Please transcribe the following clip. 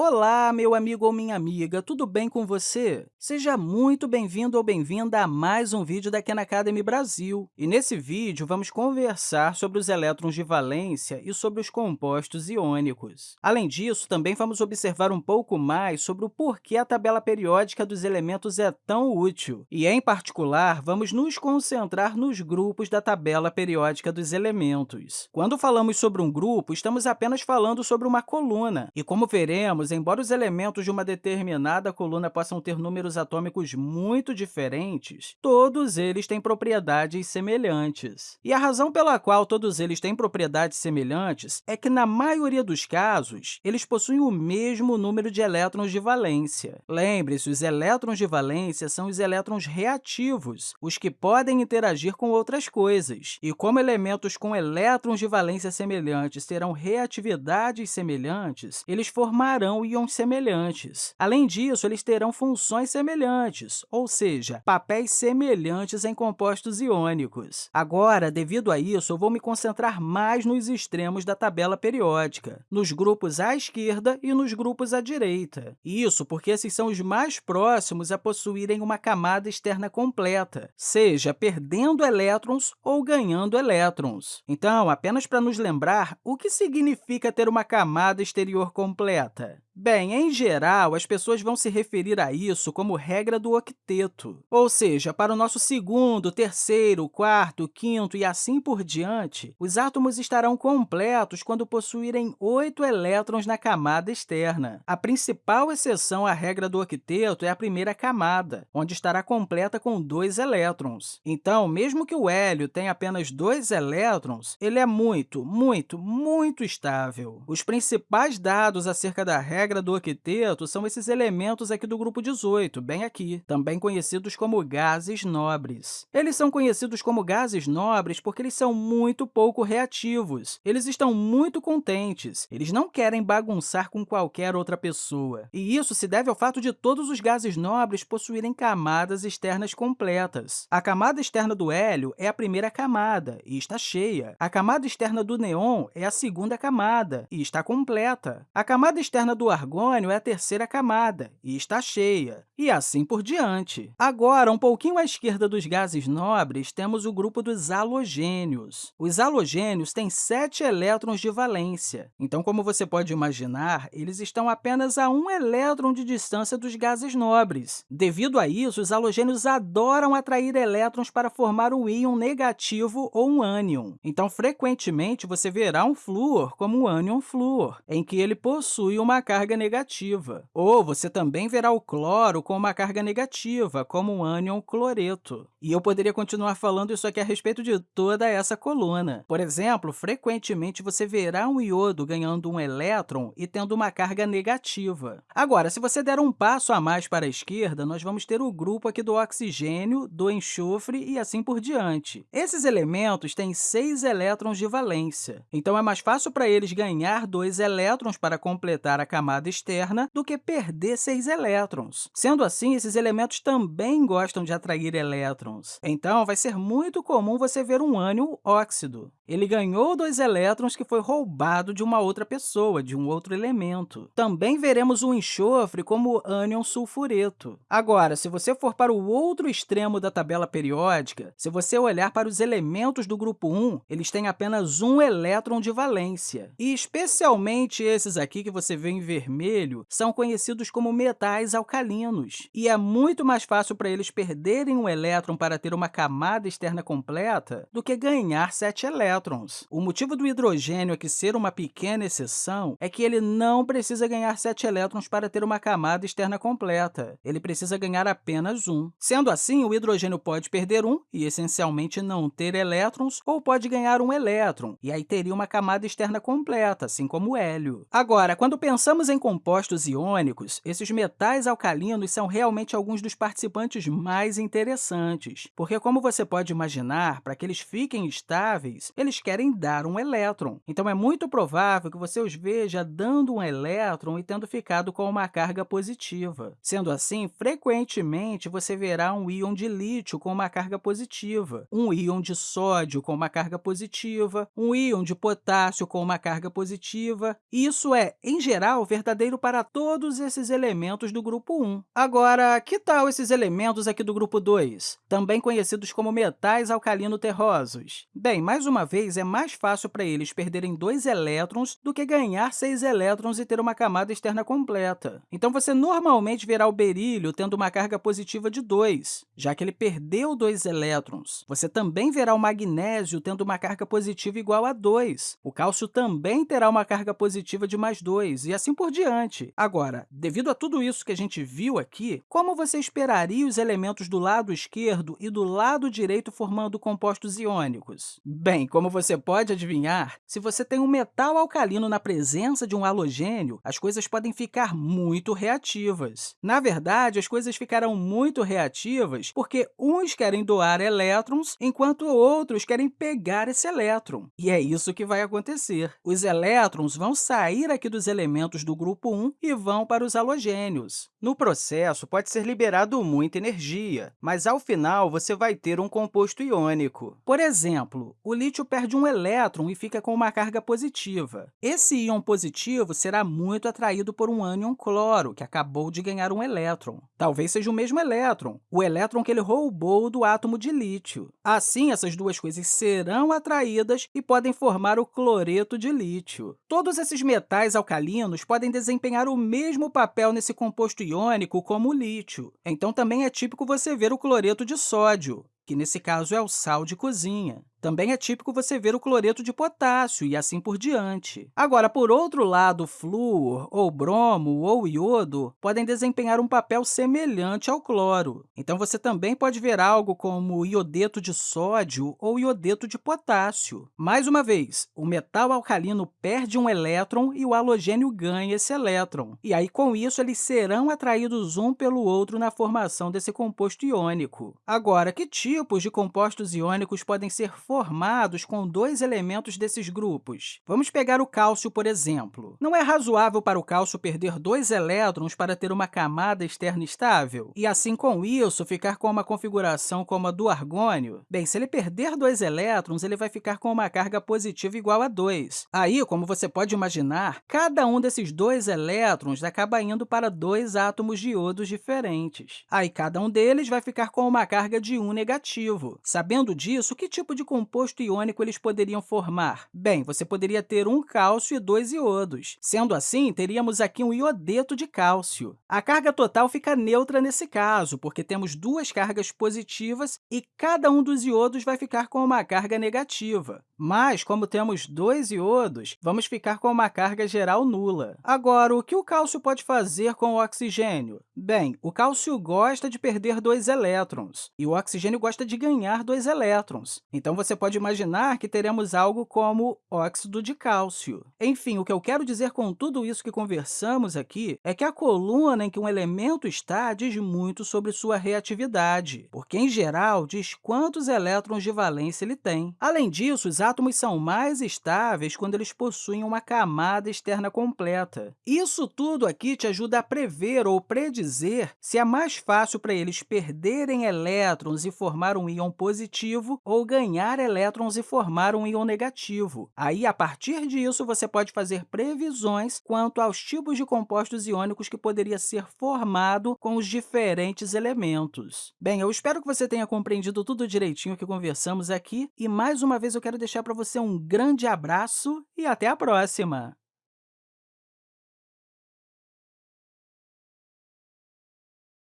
Olá, meu amigo ou minha amiga, tudo bem com você? Seja muito bem-vindo ou bem-vinda a mais um vídeo da Khan Academy Brasil. E nesse vídeo, vamos conversar sobre os elétrons de valência e sobre os compostos iônicos. Além disso, também vamos observar um pouco mais sobre o porquê a tabela periódica dos elementos é tão útil. E, em particular, vamos nos concentrar nos grupos da tabela periódica dos elementos. Quando falamos sobre um grupo, estamos apenas falando sobre uma coluna. E, como veremos, embora os elementos de uma determinada coluna possam ter números atômicos muito diferentes, todos eles têm propriedades semelhantes. E a razão pela qual todos eles têm propriedades semelhantes é que, na maioria dos casos, eles possuem o mesmo número de elétrons de valência. Lembre-se, os elétrons de valência são os elétrons reativos, os que podem interagir com outras coisas. E como elementos com elétrons de valência semelhantes terão reatividades semelhantes, eles formarão terão íons semelhantes. Além disso, eles terão funções semelhantes, ou seja, papéis semelhantes em compostos iônicos. Agora, devido a isso, eu vou me concentrar mais nos extremos da tabela periódica, nos grupos à esquerda e nos grupos à direita. Isso porque esses são os mais próximos a possuírem uma camada externa completa, seja perdendo elétrons ou ganhando elétrons. Então, apenas para nos lembrar, o que significa ter uma camada exterior completa? Bem, em geral, as pessoas vão se referir a isso como regra do octeto, ou seja, para o nosso segundo, terceiro, quarto, quinto e assim por diante, os átomos estarão completos quando possuírem oito elétrons na camada externa. A principal exceção à regra do octeto é a primeira camada, onde estará completa com dois elétrons. Então, mesmo que o hélio tenha apenas dois elétrons, ele é muito, muito, muito estável. Os principais dados acerca da regra regra do octeto são esses elementos aqui do grupo 18, bem aqui, também conhecidos como gases nobres. Eles são conhecidos como gases nobres porque eles são muito pouco reativos, eles estão muito contentes, eles não querem bagunçar com qualquer outra pessoa. E isso se deve ao fato de todos os gases nobres possuírem camadas externas completas. A camada externa do hélio é a primeira camada e está cheia. A camada externa do neon é a segunda camada e está completa. A camada externa do argônio é a terceira camada e está cheia, e assim por diante. Agora, um pouquinho à esquerda dos gases nobres, temos o grupo dos halogênios. Os halogênios têm sete elétrons de valência, então, como você pode imaginar, eles estão apenas a um elétron de distância dos gases nobres. Devido a isso, os halogênios adoram atrair elétrons para formar um íon negativo ou um ânion. Então, frequentemente, você verá um flúor como um ânion flúor, em que ele possui uma carga carga negativa. Ou você também verá o cloro com uma carga negativa, como o ânion cloreto. E eu poderia continuar falando isso aqui a respeito de toda essa coluna. Por exemplo, frequentemente você verá um iodo ganhando um elétron e tendo uma carga negativa. Agora, se você der um passo a mais para a esquerda, nós vamos ter o grupo aqui do oxigênio, do enxofre e assim por diante. Esses elementos têm seis elétrons de valência, então é mais fácil para eles ganhar dois elétrons para completar a camada camada externa do que perder seis elétrons. Sendo assim, esses elementos também gostam de atrair elétrons. Então, vai ser muito comum você ver um ânion óxido. Ele ganhou dois elétrons que foi roubado de uma outra pessoa, de um outro elemento. Também veremos o enxofre como ânion sulfureto. Agora, se você for para o outro extremo da tabela periódica, se você olhar para os elementos do grupo 1, eles têm apenas um elétron de valência. E especialmente esses aqui que você vê em vermelho, vermelho são conhecidos como metais alcalinos, e é muito mais fácil para eles perderem um elétron para ter uma camada externa completa do que ganhar sete elétrons. O motivo do hidrogênio aqui ser uma pequena exceção é que ele não precisa ganhar sete elétrons para ter uma camada externa completa. Ele precisa ganhar apenas um. Sendo assim, o hidrogênio pode perder um e, essencialmente, não ter elétrons, ou pode ganhar um elétron, e aí teria uma camada externa completa, assim como o hélio. Agora, quando pensamos em em compostos iônicos, esses metais alcalinos são realmente alguns dos participantes mais interessantes, porque, como você pode imaginar, para que eles fiquem estáveis, eles querem dar um elétron. Então, é muito provável que você os veja dando um elétron e tendo ficado com uma carga positiva. Sendo assim, frequentemente, você verá um íon de lítio com uma carga positiva, um íon de sódio com uma carga positiva, um íon de potássio com uma carga positiva. Isso é, em geral, verdadeiro para todos esses elementos do grupo 1. Agora, que tal esses elementos aqui do grupo 2, também conhecidos como metais alcalino-terrosos? Bem, mais uma vez, é mais fácil para eles perderem dois elétrons do que ganhar seis elétrons e ter uma camada externa completa. Então, você normalmente verá o berílio tendo uma carga positiva de 2, já que ele perdeu dois elétrons. Você também verá o magnésio tendo uma carga positiva igual a 2. O cálcio também terá uma carga positiva de mais 2, e assim por diante. Agora, devido a tudo isso que a gente viu aqui, como você esperaria os elementos do lado esquerdo e do lado direito formando compostos iônicos? Bem, como você pode adivinhar, se você tem um metal alcalino na presença de um halogênio, as coisas podem ficar muito reativas. Na verdade, as coisas ficarão muito reativas porque uns querem doar elétrons, enquanto outros querem pegar esse elétron. E é isso que vai acontecer. Os elétrons vão sair aqui dos elementos do grupo 1 e vão para os halogênios. No processo, pode ser liberado muita energia, mas, ao final, você vai ter um composto iônico. Por exemplo, o lítio perde um elétron e fica com uma carga positiva. Esse íon positivo será muito atraído por um ânion cloro, que acabou de ganhar um elétron. Talvez seja o mesmo elétron, o elétron que ele roubou do átomo de lítio. Assim, essas duas coisas serão atraídas e podem formar o cloreto de lítio. Todos esses metais alcalinos podem desempenhar o mesmo papel nesse composto iônico como o lítio. Então, também é típico você ver o cloreto de sódio, que nesse caso é o sal de cozinha. Também é típico você ver o cloreto de potássio e assim por diante. Agora, por outro lado, flúor, ou bromo, ou iodo podem desempenhar um papel semelhante ao cloro. Então, você também pode ver algo como iodeto de sódio ou iodeto de potássio. Mais uma vez, o metal alcalino perde um elétron e o halogênio ganha esse elétron. E aí, com isso, eles serão atraídos um pelo outro na formação desse composto iônico. Agora, que tipos de compostos iônicos podem ser formados com dois elementos desses grupos. Vamos pegar o cálcio, por exemplo. Não é razoável para o cálcio perder dois elétrons para ter uma camada externa estável? E, assim, com isso, ficar com uma configuração como a do argônio? Bem, se ele perder dois elétrons, ele vai ficar com uma carga positiva igual a 2. Aí, como você pode imaginar, cada um desses dois elétrons acaba indo para dois átomos de iodos diferentes. Aí, cada um deles vai ficar com uma carga de 1 negativo. Sabendo disso, que tipo de composto iônico eles poderiam formar? Bem, você poderia ter um cálcio e dois iodos. Sendo assim, teríamos aqui um iodeto de cálcio. A carga total fica neutra nesse caso, porque temos duas cargas positivas e cada um dos iodos vai ficar com uma carga negativa. Mas, como temos dois iodos, vamos ficar com uma carga geral nula. Agora, o que o cálcio pode fazer com o oxigênio? Bem, o cálcio gosta de perder dois elétrons, e o oxigênio gosta de ganhar dois elétrons. Então, você pode imaginar que teremos algo como óxido de cálcio. Enfim, o que eu quero dizer com tudo isso que conversamos aqui é que a coluna em que um elemento está diz muito sobre sua reatividade, porque, em geral, diz quantos elétrons de valência ele tem. Além disso, os átomos são mais estáveis quando eles possuem uma camada externa completa. Isso tudo aqui te ajuda a prever ou predizer se é mais fácil para eles perderem elétrons e formar um íon positivo ou ganhar ganhar elétrons e formar um íon negativo. Aí, a partir disso, você pode fazer previsões quanto aos tipos de compostos iônicos que poderia ser formado com os diferentes elementos. Bem, eu espero que você tenha compreendido tudo direitinho que conversamos aqui e, mais uma vez, eu quero deixar para você um grande abraço e até a próxima!